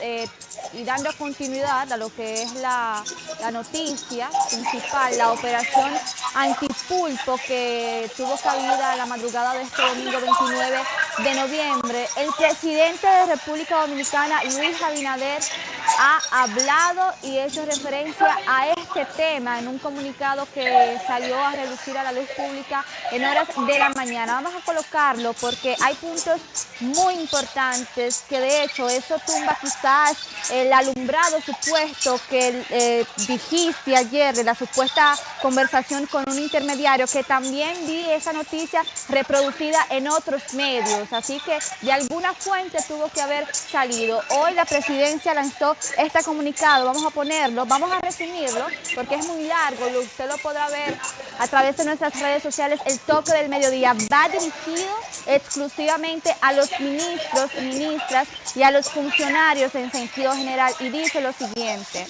eh, y dando continuidad a lo que es la, la, noticia principal, la operación antipulpo que tuvo cabida la madrugada de este domingo 29 de noviembre, el presidente de República Dominicana, Luis Abinader, ha hablado y hecho referencia a este tema en un comunicado que salió a reducir a la luz pública en horas de la mañana. Vamos a colocarlo porque hay puntos muy importantes que de hecho eso tumba quizás el alumbrado supuesto que eh, dijiste ayer de la supuesta conversación con un intermediario que también vi esa noticia reproducida en otros medios. Así que de alguna fuente tuvo que haber salido. Hoy la presidencia lanzó este comunicado, vamos a ponerlo, vamos a resumirlo porque es muy largo, usted lo podrá ver a través de nuestras redes sociales, el toque del mediodía va dirigido exclusivamente a los ministros y ministras y a los funcionarios en sentido general y dice lo siguiente.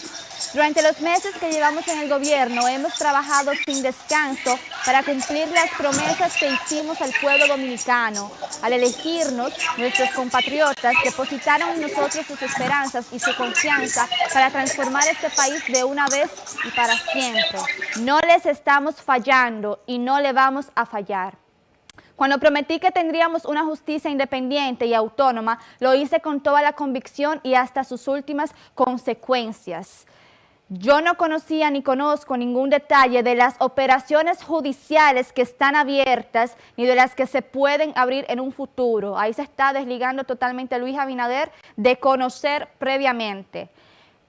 Durante los meses que llevamos en el gobierno hemos trabajado sin descanso para cumplir las promesas que hicimos al pueblo dominicano. Al elegirnos, nuestros compatriotas depositaron en nosotros sus esperanzas y su confianza para transformar este país de una vez y para siempre. No les estamos fallando y no le vamos a fallar. Cuando prometí que tendríamos una justicia independiente y autónoma, lo hice con toda la convicción y hasta sus últimas consecuencias. Yo no conocía ni conozco ningún detalle de las operaciones judiciales que están abiertas ni de las que se pueden abrir en un futuro. Ahí se está desligando totalmente Luis Abinader de conocer previamente.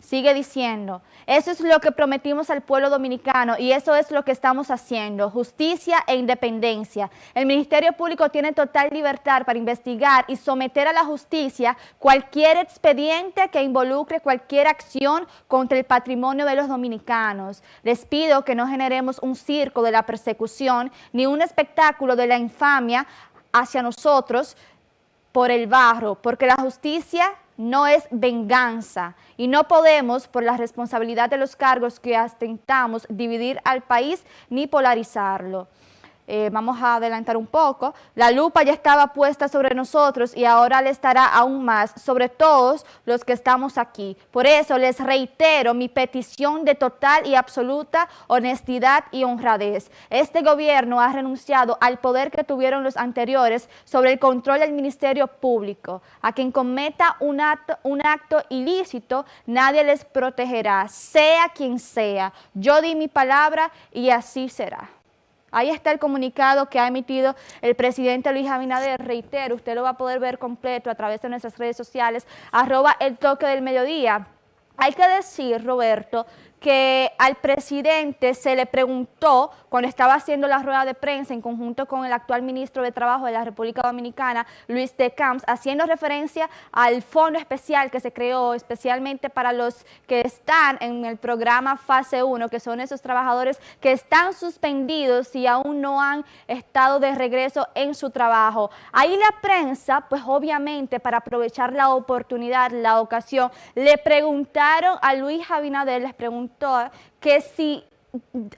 Sigue diciendo, eso es lo que prometimos al pueblo dominicano y eso es lo que estamos haciendo, justicia e independencia. El Ministerio Público tiene total libertad para investigar y someter a la justicia cualquier expediente que involucre cualquier acción contra el patrimonio de los dominicanos. Les pido que no generemos un circo de la persecución ni un espectáculo de la infamia hacia nosotros por el barro, porque la justicia no es venganza y no podemos, por la responsabilidad de los cargos que ostentamos, dividir al país ni polarizarlo. Eh, vamos a adelantar un poco, la lupa ya estaba puesta sobre nosotros y ahora le estará aún más sobre todos los que estamos aquí. Por eso les reitero mi petición de total y absoluta honestidad y honradez. Este gobierno ha renunciado al poder que tuvieron los anteriores sobre el control del Ministerio Público. A quien cometa un acto, un acto ilícito, nadie les protegerá, sea quien sea. Yo di mi palabra y así será. Ahí está el comunicado que ha emitido el presidente Luis Abinader. Reitero, usted lo va a poder ver completo a través de nuestras redes sociales, arroba el toque del mediodía. Hay que decir, Roberto, que al presidente se le preguntó cuando estaba haciendo la rueda de prensa en conjunto con el actual ministro de Trabajo de la República Dominicana, Luis de Camps, haciendo referencia al fondo especial que se creó especialmente para los que están en el programa Fase 1, que son esos trabajadores que están suspendidos y aún no han estado de regreso en su trabajo. Ahí la prensa, pues obviamente para aprovechar la oportunidad, la ocasión, le preguntaron a Luis Abinader, les preguntaron que si,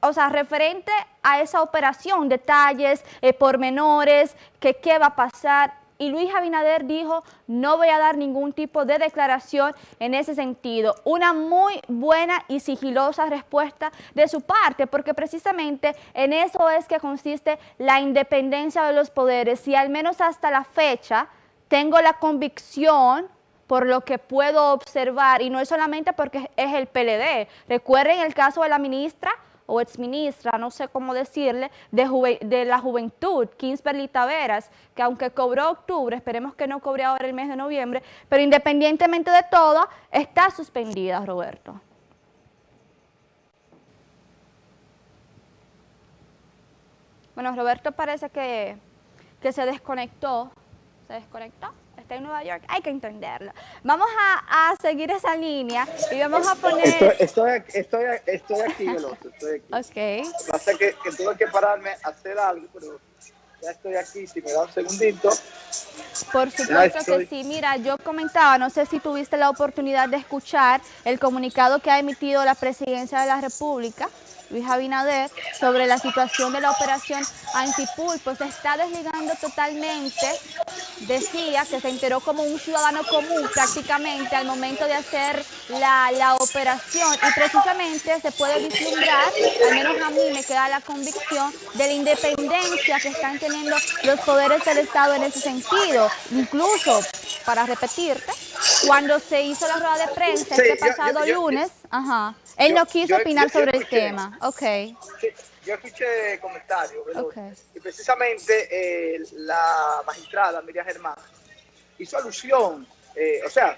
o sea, referente a esa operación, detalles, eh, pormenores, que qué va a pasar, y Luis Abinader dijo, no voy a dar ningún tipo de declaración en ese sentido. Una muy buena y sigilosa respuesta de su parte, porque precisamente en eso es que consiste la independencia de los poderes. Y al menos hasta la fecha tengo la convicción por lo que puedo observar, y no es solamente porque es el PLD. Recuerden el caso de la ministra o exministra, no sé cómo decirle, de, de la juventud, Kingsberly Taveras, que aunque cobró octubre, esperemos que no cobre ahora el mes de noviembre, pero independientemente de todo, está suspendida, Roberto. Bueno, Roberto parece que, que se desconectó. ¿Se desconectó? Está en Nueva York, hay que entenderlo. Vamos a, seguir esa línea y vamos a poner... Estoy, estoy, estoy, aquí, Veloso, estoy aquí. Ok. Pasa que, que tuve que pararme a hacer algo, pero ya estoy aquí, si me da un segundito. Por supuesto que sí. Mira, yo comentaba, no sé si tuviste la oportunidad de escuchar el comunicado que ha emitido la Presidencia de la República Luis Abinader, sobre la situación de la operación Antipulpo. Se está desligando totalmente, decía que se enteró como un ciudadano común prácticamente al momento de hacer la, la operación y precisamente se puede vislumbrar, al menos a mí me queda la convicción de la independencia que están teniendo los poderes del Estado en ese sentido. Incluso, para repetirte, cuando se hizo la rueda de prensa este pasado lunes, ajá, él no quiso opinar sobre el tema. Ok. yo escuché comentarios, y precisamente eh, la magistrada Miriam Germán hizo alusión, eh, o sea,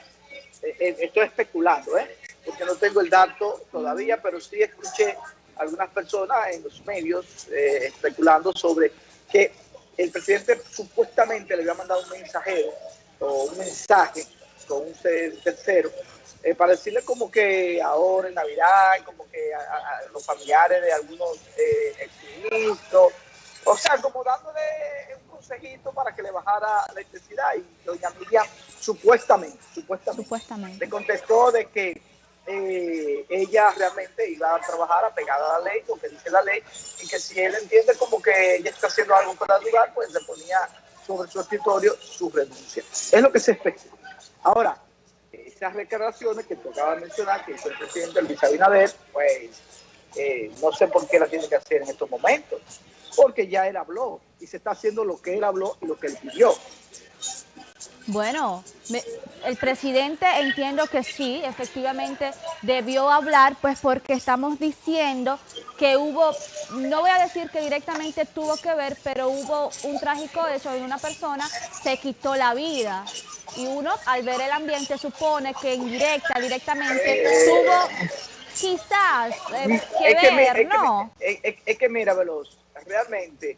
eh, estoy especulando, ¿eh? porque no tengo el dato todavía, pero sí escuché algunas personas en los medios especulando sobre que el presidente supuestamente le había mandado un mensajero o un mensaje con un tercero eh, para decirle como que ahora en Navidad, como que a, los familiares de algunos eh, exministros, o sea, como dándole un consejito para que le bajara la intensidad y doña Miriam supuestamente, supuestamente, supuestamente. le contestó de que eh, ella realmente iba a trabajar apegada a la ley, lo que dice la ley, y que si él entiende como que ella está haciendo algo para ayudar, pues le ponía sobre su escritorio su renuncia. Es lo que se espera. Ahora, esas declaraciones que tocaba mencionar, que el presidente Luis Abinader, pues eh, no sé por qué la tiene que hacer en estos momentos, porque ya él habló y se está haciendo lo que él habló y lo que él pidió. Bueno, el presidente entiendo que sí, efectivamente debió hablar, pues porque estamos diciendo que hubo, no voy a decir que directamente tuvo que ver, pero hubo un trágico hecho de una persona se quitó la vida y uno al ver el ambiente supone que indirecta, directamente tuvo quizás eh, que, ver, ¿no? es, que mira, Veloz, realmente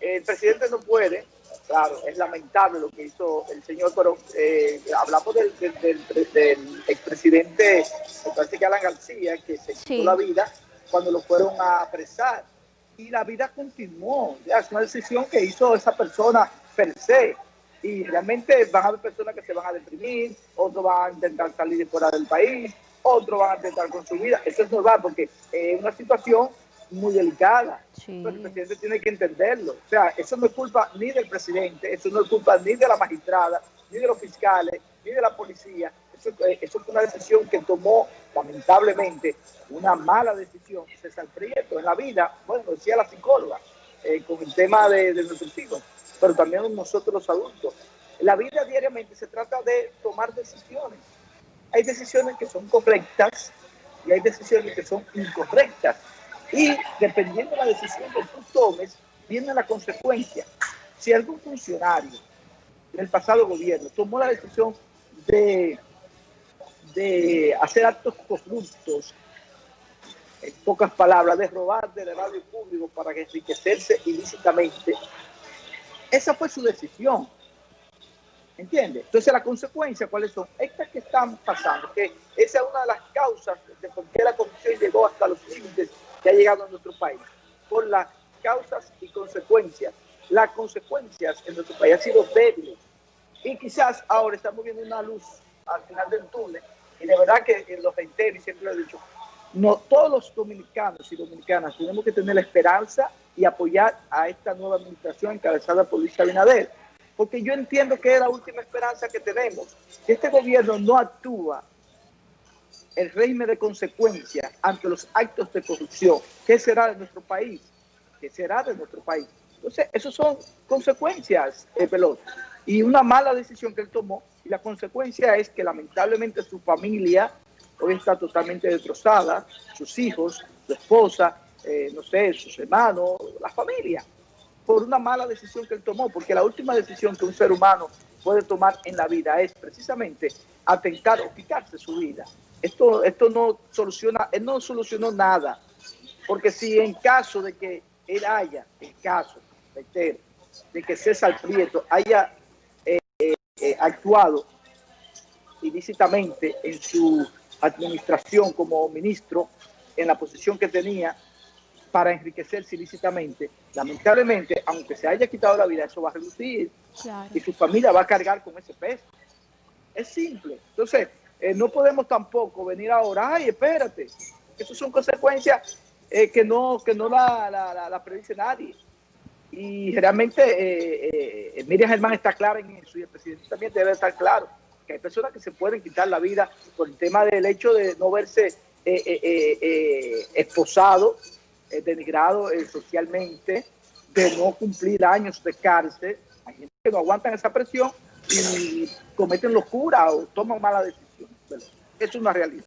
el presidente no puede, claro, es lamentable lo que hizo el señor, pero eh, hablamos del, del, expresidente Alan García, que se quitó la vida cuando lo fueron a apresar. Y la vida continuó, es una decisión que hizo esa persona per se y realmente van a haber personas que se van a deprimir, otros van a intentar salir de fuera del país, otros van a intentar con su vida. Eso es normal porque es una situación muy delicada. el presidente tiene que entenderlo. O sea, eso no es culpa ni del presidente, eso no es culpa ni de la magistrada, ni de los fiscales, ni de la policía. Eso, eso fue una decisión que tomó, lamentablemente, una mala decisión César Prieto en la vida, bueno, decía la psicóloga, eh, con el tema de, de nuestros hijos pero también nosotros los adultos. La vida diariamente se trata de tomar decisiones. Hay decisiones que son correctas y hay decisiones que son incorrectas. Y dependiendo de la decisión que tú tomes, viene la consecuencia. Si algún funcionario del pasado gobierno tomó la decisión de, de hacer actos corruptos, en pocas palabras, de robar del erario público para enriquecerse ilícitamente, esa fue su decisión. ¿Entiende? Entonces, la consecuencia, ¿cuáles son? Estas que están pasando, que esa es una de las causas de por qué la corrupción llegó hasta los límites que ha llegado a nuestro país. Por las causas y consecuencias. Las consecuencias en nuestro país han sido débiles. Y quizás ahora estamos viendo una luz al final del túnel. Y de verdad que los reitero y siempre lo he dicho, no, todos los dominicanos y dominicanas tenemos que tener la esperanza y apoyar a esta nueva administración encabezada por Luis Abinader. Porque yo entiendo que es la última esperanza que tenemos. Si este gobierno no actúa, el régimen de consecuencias ante los actos de corrupción, ¿qué será de nuestro país? ¿Qué será de nuestro país? Entonces, esas son consecuencias, eh, Y una mala decisión que él tomó, y la consecuencia es que lamentablemente su familia hoy está totalmente destrozada, sus hijos, su esposa, eh, no sé, sus hermanos, la familia, por una mala decisión que él tomó, porque la última decisión que un ser humano puede tomar en la vida es precisamente atentar o quitarse su vida. Esto, esto no soluciona, él no solucionó nada, porque si en caso de que él haya, en caso, de que César Prieto haya eh, eh, actuado ilícitamente en su administración como ministro, en la posición que tenía, para enriquecerse ilícitamente, lamentablemente, aunque se haya quitado la vida, eso va a reducir y su familia va a cargar con ese peso. Es simple. Entonces, eh, no podemos tampoco venir ahora, ay, espérate, eso son consecuencias eh, que no, que no la, la, la, predice nadie. Y realmente eh, eh, Miriam Germán está clara en eso y el presidente también debe estar claro que hay personas que se pueden quitar la vida por el tema del hecho de no verse eh, eh, denigrado socialmente, de no cumplir años de cárcel. Hay gente que no aguantan esa presión y cometen locura o toman mala decisión. Eso es una realidad.